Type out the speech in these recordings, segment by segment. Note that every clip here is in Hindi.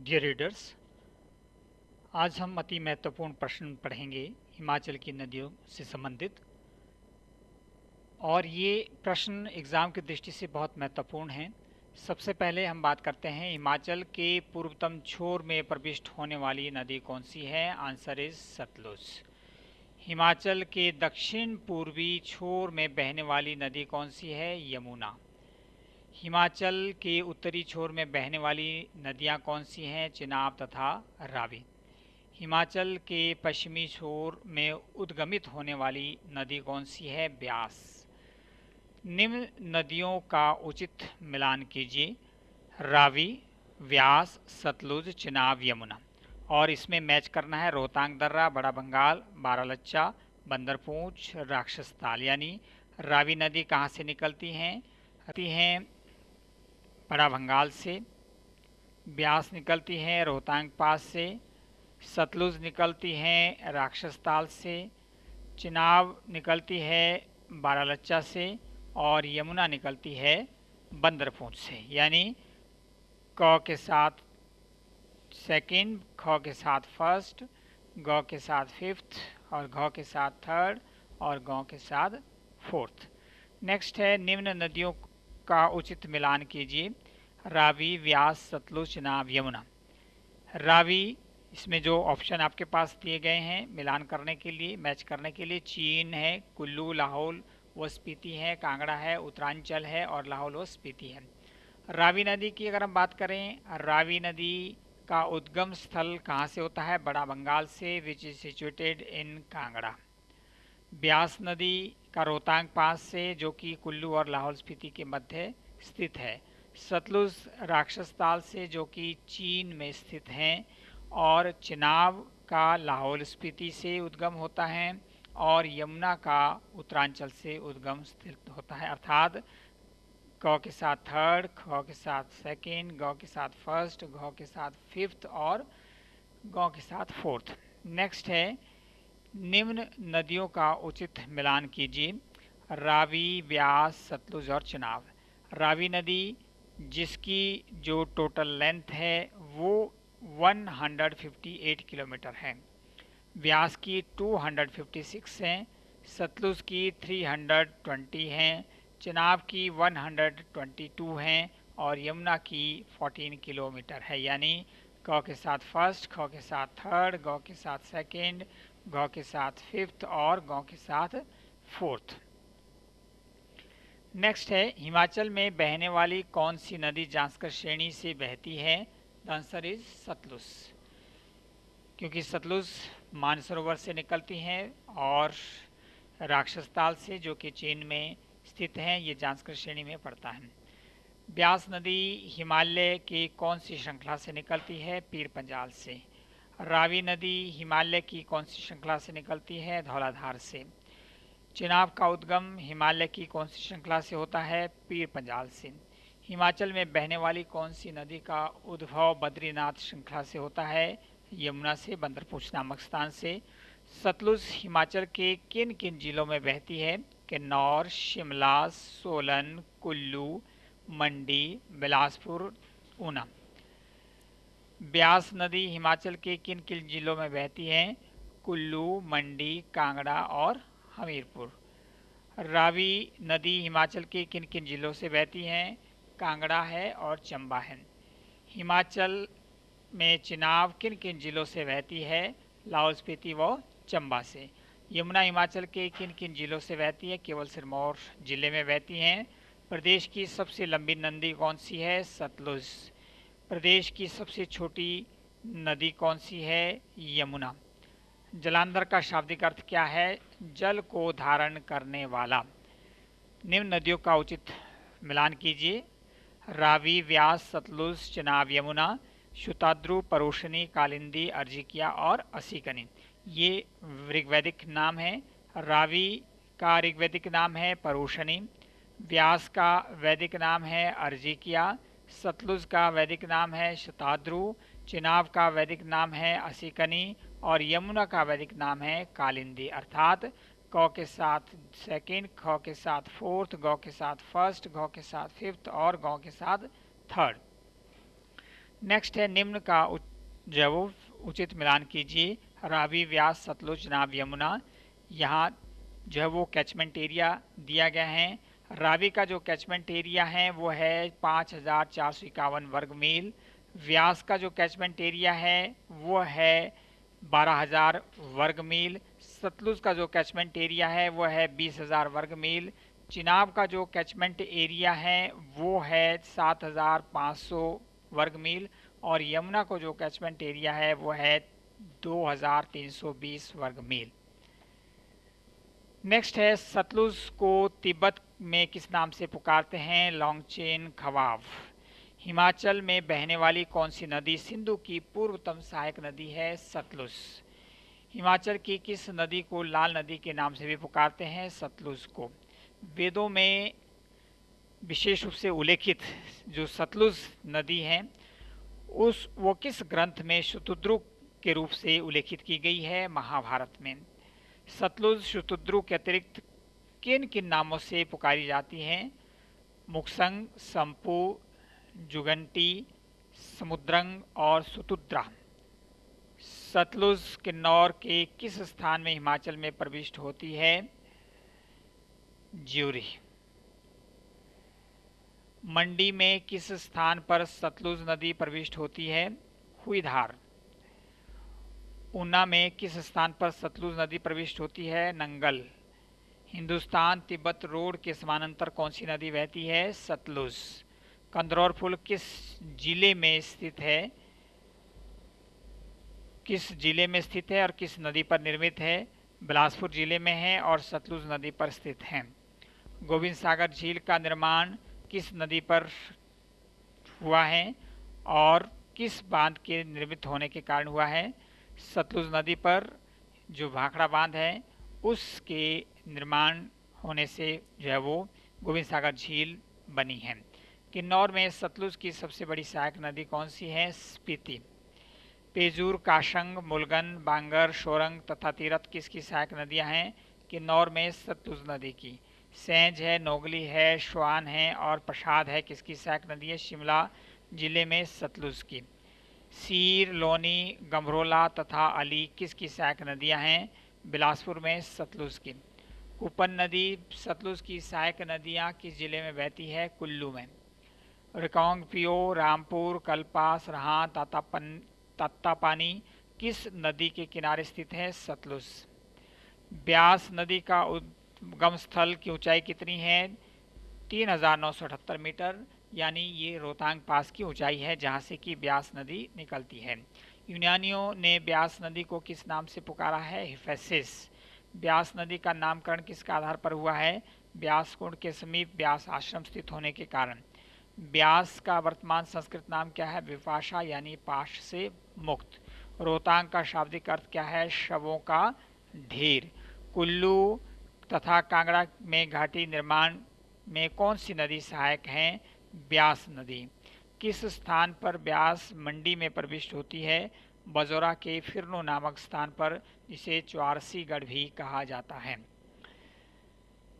डियर रीडर्स आज हम अति महत्वपूर्ण प्रश्न पढ़ेंगे हिमाचल की नदियों से संबंधित। और ये प्रश्न एग्ज़ाम की दृष्टि से बहुत महत्वपूर्ण हैं। सबसे पहले हम बात करते हैं हिमाचल के पूर्वतम छोर में प्रविष्ट होने वाली नदी कौन सी है? आंसर इज़ सतलुज हिमाचल के दक्षिण पूर्वी छोर में बहने वाली नदी कौन सी है? यमुना। हिमाचल के उत्तरी छोर में बहने वाली नदियाँ कौन सी हैं? चिनाब तथा रावी। हिमाचल के पश्चिमी छोर में उद्गमित होने वाली नदी कौन सी है? ब्यास। निम्न नदियों का उचित मिलान कीजिए। रावी, व्यास, सतलुज, चिनाब, यमुना। और इसमें मैच करना है रोहतांग, दर्रा, बड़ा बंगाल, बारालच्चा, बंदरपूछ, राक्षस ताल यानी रावी नदी कहाँ से निकलती हैं? हैं बड़ा बंगाल से, ब्यास निकलती हैं रोहतांग पास से, सतलुज निकलती हैं राक्षस ताल से, चिनाब निकलती है बारालच्चा से और यमुना निकलती है बंदरपूछ से। यानी क के साथ सेकंड ख के साथ फ़र्स्ट ग के साथ फिफ्थ और घ के साथ थर्ड और ग के साथ फोर्थ नेक्स्ट है निम्न नदियों का उचित मिलान कीजिए। रावी व्यास सतलुज चिनाब यमुना। रावी, इसमें जो ऑप्शन आपके पास दिए गए हैं, मिलान करने के लिए मैच करने के लिए, चीन है, कुल्लू, लाहौल, व स्पीति है, कांगड़ा है, उत्तरांचल है और लाहौल व स्पीति है। रावी नदी की अगर हम बात करें, रावी नदी का उद्गम स्थल कहाँ से होता है? बड़ा बंगाल से which is situated in Kangra. Beas नदी का रोहतांग पास से, जो कि कुल्लू और लाहौल स्पीति के मध्य स्थित है, सतलुज राक्षस ताल से, जो कि चीन में स्थित हैं, और चिनाब का लाहौल स्पीति से उद्गम होता है, और यमुना का उत्तरांचल से उद्गम स्थित होता है। अर्थात क के साथ थर्ड, ख के साथ सेकेंड, ग के साथ फ़र्स्ट घ के साथ फिफ्थ, और ग के साथ फोर्थ। नेक्स्ट है निम्न नदियों का उचित मिलान कीजिए। रावी, व्यास, सतलुज और चिनाब रावी नदी, जिसकी जो टोटल लेंथ है, वो 158 किलोमीटर है। व्यास की 256 हैं, सतलुज की 320 हैं चिनाब की 122 हैं और यमुना की 14 किलोमीटर है। यानी, क के साथ फ़र्स्ट ख के साथ थर्ड ग के साथ सेकंड घ के साथ फिफ्थ और ग के साथ फोर्थ नेक्स्ट है, हिमाचल में बहने वाली कौन सी नदी जांसकर श्रेणी से बहती है? The answer is Sutlej. क्योंकि सतलुज मानसरोवर से निकलती हैं और राक्षस ताल से, जो कि चीन में स्थित हैं, ये जांसकर श्रेणी में पड़ता है। ब्यास नदी हिमालय की कौन सी श्रृंखला से निकलती है? पीर पंजाल से। रावी नदी हिमालय की कौन सी श्रृंखला से निकलती है, धौलाधार से। चिनाब का उद्गम हिमालय की कौन सी श्रृंखला से होता है, पीर पंजाल से। हिमाचल में बहने वाली कौन सी नदी का उद्भव बद्रीनाथ श्रृंखला से होता है, यमुना से बंदरपूछ नामक स्थान से। सतलुज हिमाचल के किन किन जिलों में बहती है? किन्नौर, शिमला, सोलन, कुल्लू, मंडी, बिलासपुर, ऊना। ब्यास नदी हिमाचल के किन किन जिलों में बहती है? कुल्लू, मंडी, कांगड़ा और हमीरपुर। रावी नदी हिमाचल के किन किन जिलों से बहती हैं? कांगड़ा है और चंबा है। हिमाचल में चिनाब किन किन जिलों से बहती है? लाहौल स्पीति व चंबा से। यमुना हिमाचल के किन किन जिलों से बहती है? केवल सिरमौर ज़िले में बहती हैं। प्रदेश की सबसे लंबी नदी कौन सी है? सतलुज। प्रदेश की सबसे छोटी नदी कौन सी है? यमुना। जलांधर का शाब्दिक अर्थ क्या है? जल को धारण करने वाला। निम्न नदियों का उचित मिलान कीजिए। रावी, व्यास, सतलुज, चिनाब, यमुना, शुताद्रु, परोशनी, कालिंदी, अर्जिकिया और असीकनी। ये ऋग्वैदिक नाम है। रावी का ऋग्वैदिक नाम है परोशनी। व्यास का वैदिक नाम है अर्जिकिया। सतलुज का वैदिक नाम है शताद्रु, चिनाब का वैदिक नाम है असीकनी और यमुना का वैदिक नाम है कालिंदी। अर्थात क के साथ सेकंड ख के साथ फोर्थ गौ के साथ फ़र्स्ट गौ के साथ फिफ्थ और गौ के साथ थर्ड नेक्स्ट है, निम्न का जो वो उचित मिलान कीजिए। रावी व्यास, सतलुज नाव यमुना। यहाँ जो है वो कैचमेंट एरिया दिया गया है रावी का जो कैचमेंट एरिया है, वो है पाँच हज़ार चार सौ इक्यावन वर्ग मील। व्यास का जो कैचमेंट एरिया है, वो है बारह हज़ार वर्ग मील। सतलुज का जो कैचमेंट एरिया है, वो है बीस हज़ार वर्ग मील। चिनाब का जो कैचमेंट एरिया है, वो है सात हज़ार पाँच सौ वर्ग मील। और यमुना को जो कैचमेंट एरिया है, वो है 2320 वर्ग मील। नेक्स्ट है सतलुज को तिब्बत में किस नाम से पुकारते हैं? लॉन्गचेन खवाव। हिमाचल में बहने वाली कौन सी नदी? सिंधु की पूर्वतम सहायक नदी है सतलुज। हिमाचल की किस नदी को लाल नदी के नाम से भी पुकारते हैं? सतलुज को। वेदों में विशेष रूप से उल्लेखित जो सतलुज नदी है, उस, वो किस ग्रंथ में शुतुद्रु के रूप से उल्लेखित की गई है? महाभारत में। सतलुज शुतुद्रु के अतिरिक्त किन किन नामों से पुकारी जाती हैं? मुक्संग संपू जुगंटी, समुद्रंग और सुतुद्रा सतलुज किन्नौर के किस स्थान में हिमाचल में प्रविष्ट होती है? ज्यूरी। मंडी में किस स्थान पर सतलुज नदी प्रविष्ट होती है? हुईधार। ऊना में किस स्थान पर सतलुज नदी प्रविष्ट होती है? नंगल। हिंदुस्तान तिब्बत रोड के समानांतर कौन सी नदी बहती है? सतलुज। कंदरौर पुल किस ज़िले में स्थित है? किस ज़िले में स्थित है और किस नदी पर निर्मित है? बिलासपुर ज़िले में है और सतलुज नदी पर स्थित है। गोविंद सागर झील का निर्माण किस नदी पर हुआ है और किस बाँध के निर्मित होने के कारण हुआ है? सतलुज नदी पर जो भाखड़ा बाँध है उसके निर्माण होने से जो है वो गोविंद सागर झील बनी है। किन्नौर में सतलुज की सबसे बड़ी सहायक नदी कौन सी है? स्पीति। पेजूर, काशंग, मुलगन, बांगर, शोरंग तथा तीरथ किसकी सहायक नदियाँ हैं? किन्नौर में सतलुज नदी की। सेंज है, नोगली है, श्वान है और प्रसाद है किसकी सहायक नदी है? शिमला ज़िले में सतलुज की। सीर, लोनी गमरोला तथा अली किसकी सहायक नदियाँ हैं? बिलासपुर में सतलुज की। कुपन नदी सतलुज की सहायक नदियाँ किस ज़िले में बहती है? कुल्लू में। रिकोंग पियो रामपुर, कल्पा, सरहा, तातापन, तातापानी किस नदी के किनारे स्थित है? सतलुज। ब्यास नदी का उद्गम स्थल की ऊंचाई कितनी है? तीन हज़ार नौ सौ अठहत्तर मीटर, यानी ये रोहतांग पास की ऊंचाई है, जहाँ से कि ब्यास नदी निकलती है। यूनानियों ने ब्यास नदी को किस नाम से पुकारा है? हिफेसिस। ब्यास नदी का नामकरण किसके आधार पर हुआ है? ब्यास कुंड के समीप ब्यास आश्रम स्थित होने के कारण। ब्यास का वर्तमान संस्कृत नाम क्या है? विपाशा यानी पाश से मुक्त। रोहतांग का शाब्दिक अर्थ क्या है? शवों का ढेर। कुल्लू तथा कांगड़ा में घाटी निर्माण में कौन सी नदी सहायक है? ब्यास नदी। किस स्थान पर ब्यास मंडी में प्रविष्ट होती है? बजौरा के फिरनो नामक स्थान पर, जिसे चौरसीगढ़ भी कहा जाता है।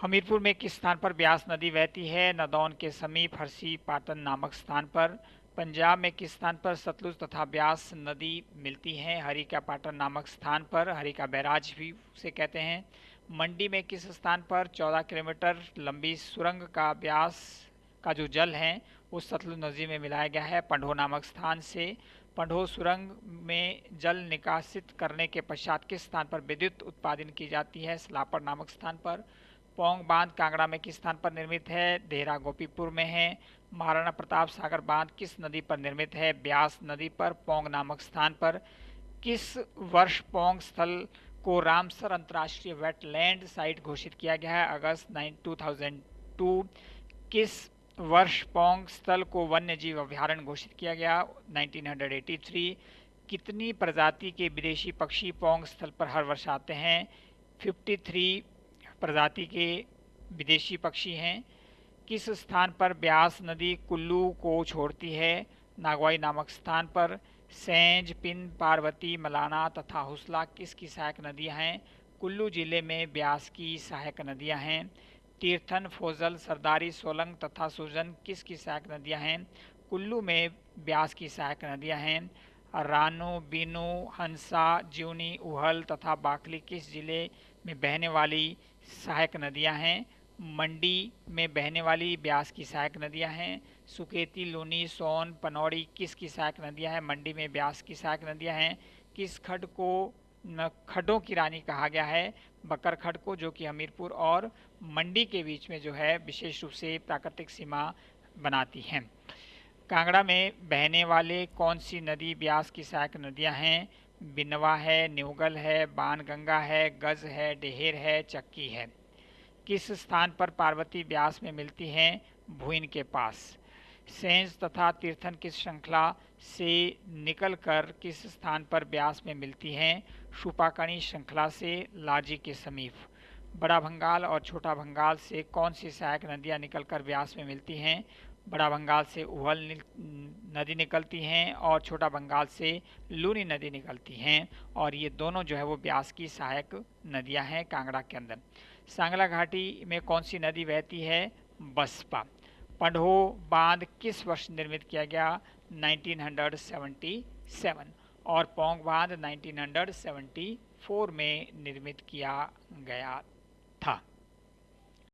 हमीरपुर में किस स्थान पर ब्यास नदी बहती है? नदौन के समीप हरसी पाटन नामक स्थान पर। पंजाब में किस स्थान पर सतलुज तथा ब्यास नदी मिलती है? हरिका पाटन नामक स्थान पर, हरिका बैराज भी उसे कहते हैं। मंडी में किस स्थान पर 14 किलोमीटर लंबी सुरंग का ब्यास का जो जल है, वो सतलुज नदी में मिलाया गया है। पंडो नामक स्थान से पंडो सुरंग में जल निकासित करने के पश्चात किस स्थान पर विद्युत उत्पादन की जाती है? सलापर नामक स्थान पर। पोंग बाँध कांगड़ा में किस स्थान पर निर्मित है? देहरा गोपीपुर में है। महाराणा प्रताप सागर बाँध किस नदी पर निर्मित है? ब्यास नदी पर। पोंग नामक स्थान पर। किस वर्ष पोंग स्थल को रामसर अंतर्राष्ट्रीय वेटलैंड साइट घोषित किया गया है? August nine two. किस वर्ष पोंग स्थल को वन्य जीव अभ्यारण्य घोषित किया गया 1983 कितनी प्रजाति के विदेशी पक्षी पोंग स्थल पर हर वर्ष आते हैं? 53 प्रजाति के विदेशी पक्षी हैं। किस स्थान पर ब्यास नदी कुल्लू को छोड़ती है? नागवाई नामक स्थान पर सेंज, पिन, पार्वती, मलाना तथा हुसला, किसकी सहायक नदियाँ हैं? कुल्लू ज़िले में ब्यास की सहायक नदियाँ हैं। तीर्थन, फोजल, सरदारी, सोलंग तथा सुजन किस की सहायक नदियाँ हैं? कुल्लू में ब्यास की सहायक नदियाँ हैं। रानो, बीनू, हंसा, ज्यूनी, उहल तथा बाखली किस ज़िले में बहने वाली सहायक नदियाँ हैं? मंडी में बहने वाली ब्यास की सहायक नदियाँ हैं। सुकेती, लूनी, सोन, पनौड़ी किस की सहायक नदियाँ हैं? मंडी में ब्यास की सहायक नदियाँ हैं। किस खड को खड्डों की रानी कहा गया है, बकर खड को, जो कि हमीरपुर और मंडी के बीच में जो है, विशेष रूप से प्राकृतिक सीमा बनाती हैं। कांगड़ा में बहने वाले कौन सी नदी, ब्यास की सहायक नदियाँ हैं? बिनवा है न्यूगल है बान गंगा है, गज है, डेहेर है, चक्की है। किस स्थान पर पार्वती ब्यास में मिलती हैं? भूइन के पास। सेंस तथा तीर्थन किस श्रृंखला से निकलकर किस स्थान पर ब्यास में मिलती हैं? शुपाकणी श्रृंखला से लाजी के समीप। बड़ा भंगाल और छोटा भंगाल से कौन सी सहायक नदियाँ निकलकर ब्यास में मिलती हैं? बड़ा बंगाल से उहल नदी निकलती हैं और छोटा बंगाल से लूनी नदी निकलती हैं? और ये दोनों जो है वो ब्यास की सहायक नदियाँ हैं कांगड़ा के अंदर। सांगला घाटी में कौन सी नदी बहती है? बसपा। पंडो बाँध किस वर्ष निर्मित किया गया? 1977 और पोंग बाँध 1974 में निर्मित किया गया